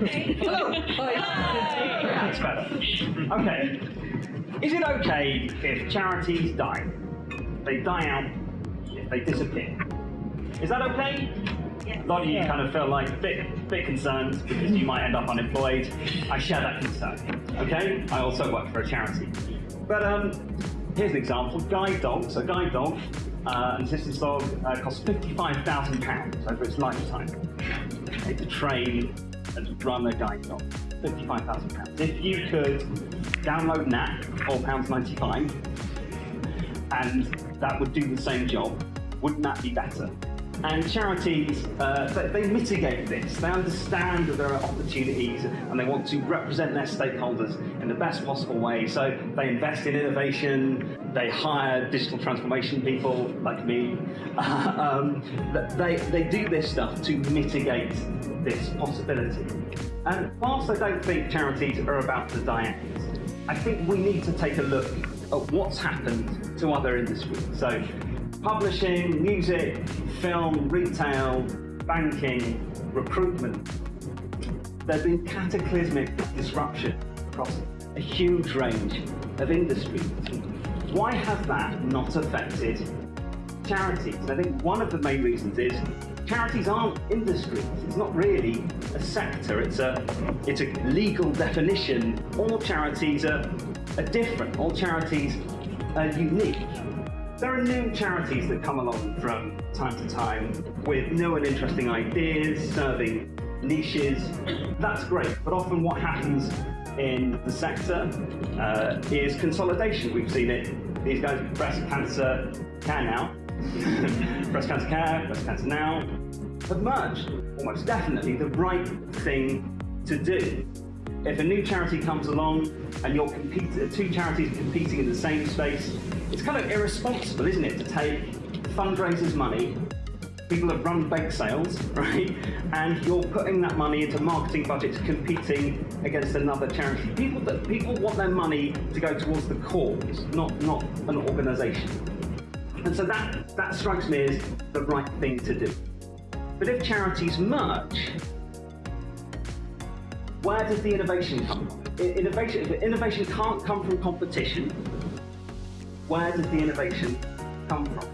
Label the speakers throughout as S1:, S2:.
S1: Hello. Hi.
S2: That's better. Okay. Is it okay if charities die? They die out, if they disappear. Is that okay? A lot of you kind of feel like a bit, bit concerned because you might end up unemployed. I share that concern. Okay? I also work for a charity. But um, here's an example. Guide dog. So guide dog, uh, an assistance dog, uh, costs £55,000 over its lifetime okay, to train run a guide dog. £55,000. If you could download an app, £4.95, and that would do the same job, wouldn't that be better? And charities, uh, they, mitigate this. They understand that there are opportunities and they want to represent their stakeholders in the best possible way. So they invest in innovation, they hire digital transformation people like me. um, they, they do this stuff to mitigate this possibility. And whilst I don't think charities are about to die out, I think we need to take a look at what's happened to other industries. So publishing, music, film, retail, banking, recruitment. There's been cataclysmic disruption across a huge range of industries. Why has that not affected charities? I think one of the main reasons is charities aren't industries. It's not really a sector. It's a it's a legal definition. All charities are, are different. All charities are unique. There are new charities that come along from time to time with new and interesting ideas, serving niches. That's great, but often what happens in the sector uh, is consolidation. We've seen it. These guys, breast cancer care now, breast cancer care, breast cancer now, have merged. Almost definitely the right thing to do. If a new charity comes along and you're competing, two charities are competing in the same space, it's kind of irresponsible, isn't it, to take fundraisers' money, people have run bake sales, right, and you're putting that money into marketing budgets competing against another charity. People that people want their money to go towards the cause, not not an organisation. And so that that strikes me as the right thing to do. But if charities merge, where does the innovation come from? Innovation, if innovation can't come from competition, where does the innovation come from?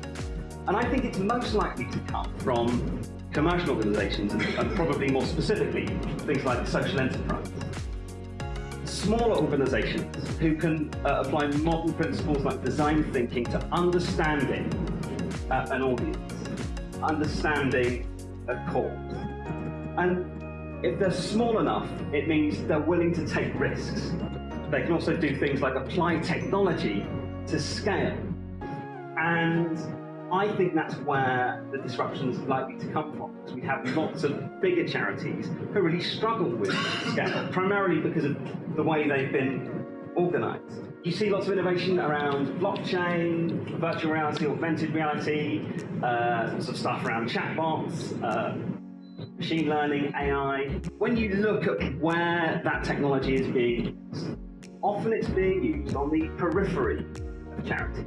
S2: And I think it's most likely to come from commercial organisations and, and, probably more specifically things like social enterprise. Smaller organisations who can uh, apply modern principles like design thinking to understanding uh, an audience, understanding a cause. And if they're small enough, it means they're willing to take risks. They can also do things like apply technology to scale. And I think that's where the disruption is likely to come from. Because we have lots of bigger charities who really struggle with scale, primarily because of the way they've been organized. You see lots of innovation around blockchain, virtual reality, augmented reality, uh, lots of stuff around chatbots, uh, machine learning, AI. When you look at where that technology is being used, often it's being used on the periphery of charities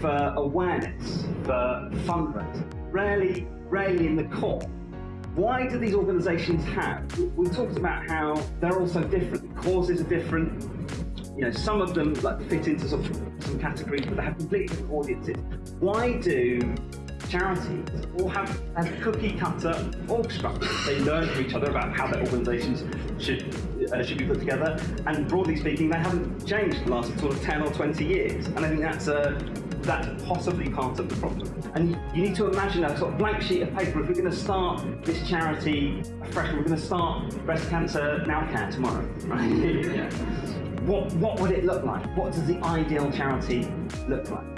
S2: for awareness, for fundraising, rarely, rarely in the core. Why do these organisations have? We talked about how they're also different. The causes are different. You know, some of them like fit into some categories, but they have completely different audiences. Why do charities all have a cookie cutter org structure. They learn from each other about how their organisations should uh, should be put together, and broadly speaking, they haven't changed the last sort of 10 or 20 years. And I think that's a that's possibly part of the problem. And you need to imagine a sort of blank sheet of paper. If we're going to start this charity afresh, we're going to start breast cancer now care tomorrow, right? yeah. What what would it look like? What does the ideal charity look like?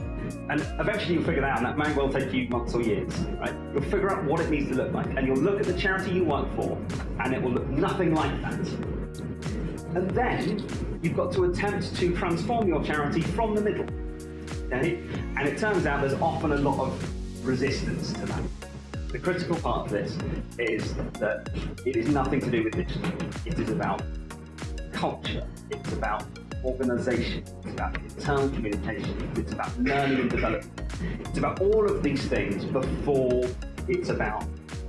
S2: And eventually you'll figure that out, and that may well take you months or years, right? You'll figure out what it needs to look like, and you'll look at the charity you work for, and it will look nothing like that. And then you've got to attempt to transform your charity from the middle. Okay? And it turns out there's often a lot of resistance to that. The critical part of this is that it is nothing to do with digital. It is about culture. It's about organisation, it's about internal communication, it's about learning and development. It's about all of these things before it's about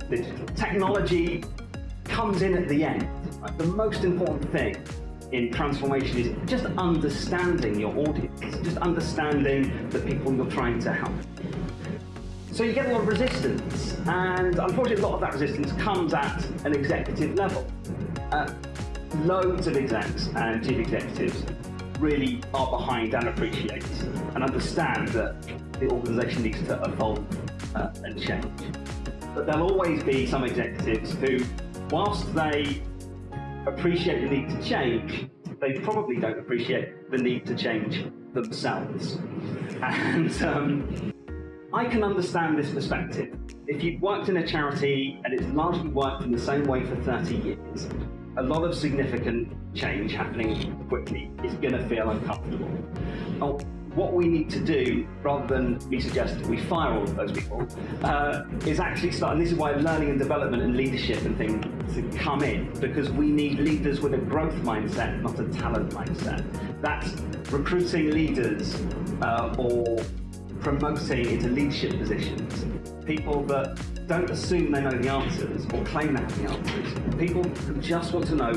S2: digital. Technology comes in at the end. Right? The most important thing in transformation is just understanding your audience, just understanding the people you're trying to help. So you get a lot of resistance, and unfortunately, a lot of that resistance comes at an executive level. Uh, loads of execs and chief executives really are behind and appreciate and understand that the organisation needs to evolve uh, and change. But there'll always be some executives who, whilst they appreciate the need to change, they probably don't appreciate the need to change themselves. And um, I can understand this perspective. If you've worked in a charity and it's largely worked in the same way for 30 years, a lot of significant change happening quickly is going to feel uncomfortable. Oh, what we need to do, rather than me suggest we fire all of those people, uh, is actually start, and this is why learning and development and leadership and things come in, because we need leaders with a growth mindset, not a talent mindset. That's recruiting leaders uh, or promoting into leadership positions, people that don't assume they know the answers or claim they have the answers. People just want to know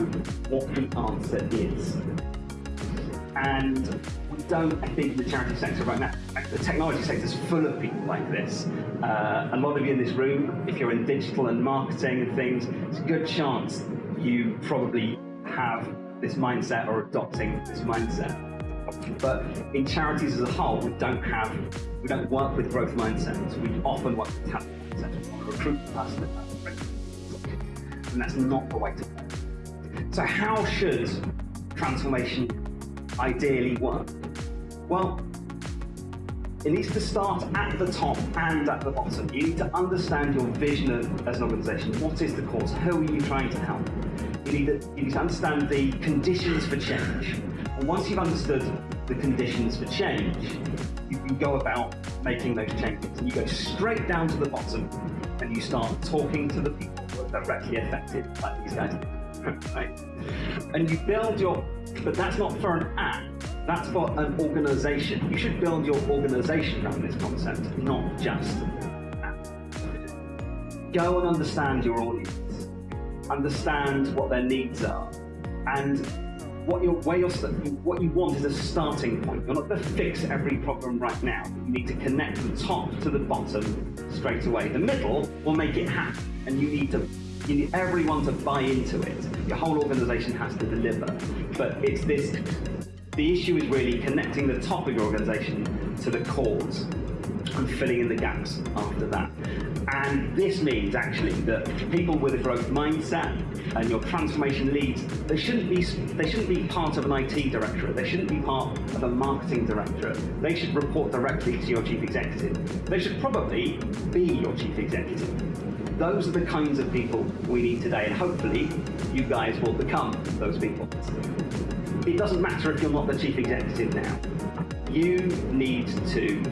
S2: what the answer is. And we don't, I think, in the charity sector right now, the technology sector is full of people like this. Uh, a lot of you in this room, if you're in digital and marketing and things, it's a good chance you probably have this mindset or adopting this mindset. But in charities as a whole, we don't have, we don't work with growth mindsets. We often work with talent to recruit and that's not the way to go. So how should transformation ideally work? Well, it needs to start at the top and at the bottom. You need to understand your vision as an organisation. What is the cause? Who are you trying to help? You need, to, you need to understand the conditions for change. And once you've understood the conditions for change, you can go about making those changes. And you go straight down to the bottom and you start talking to the people who are directly affected, like these guys. right? And you build your, but that's not for an app, that's for an organization. You should build your organization around this concept, not just an app. Go and understand your audience, understand what their needs are, and what, you're, where you're, what you want is a starting point. You're not going to fix every problem right now. You need to connect the top to the bottom straight away. The middle will make it happen, and you need to you need everyone to buy into it. Your whole organisation has to deliver. But it's this. The issue is really connecting the top of your organisation to the cause and filling in the gaps after that. And this means actually that people with a growth mindset and your transformation leads, they shouldn't be they shouldn't be part of an IT directorate. They shouldn't be part of a marketing directorate. They should report directly to your chief executive. They should probably be your chief executive. Those are the kinds of people we need today, and hopefully you guys will become those people. It doesn't matter if you're not the chief executive now. You need to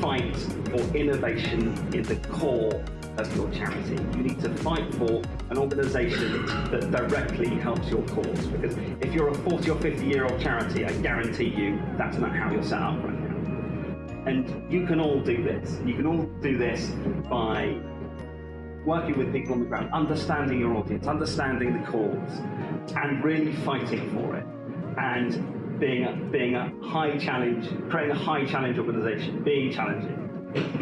S2: fight for innovation in the core of your charity. You need to fight for an organisation that directly helps your cause. Because if you're a 40 or 50 year old charity, I guarantee you that's not how you're set up right now. And you can all do this. You can all do this by working with people on the ground, understanding your audience, understanding the cause, and really fighting for it. And being a, being a high challenge, creating a high challenge organization, being challenging.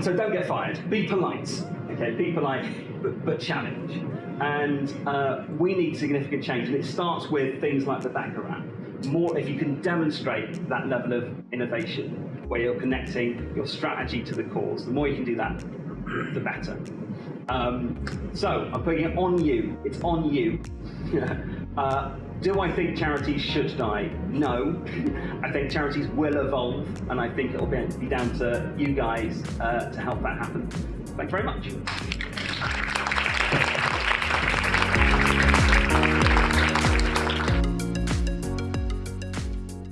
S2: So don't get fired. Be polite, okay? Be polite, but, but challenge. And uh, we need significant change, and it starts with things like the Backer app. More, if you can demonstrate that level of innovation, where you're connecting your strategy to the cause, the more you can do that, the better. Um, so I'm putting it on you. It's on you. uh, do I think charities should die? No. I think charities will evolve, and I think it'll be down to you guys uh, to help that happen. Thanks very much.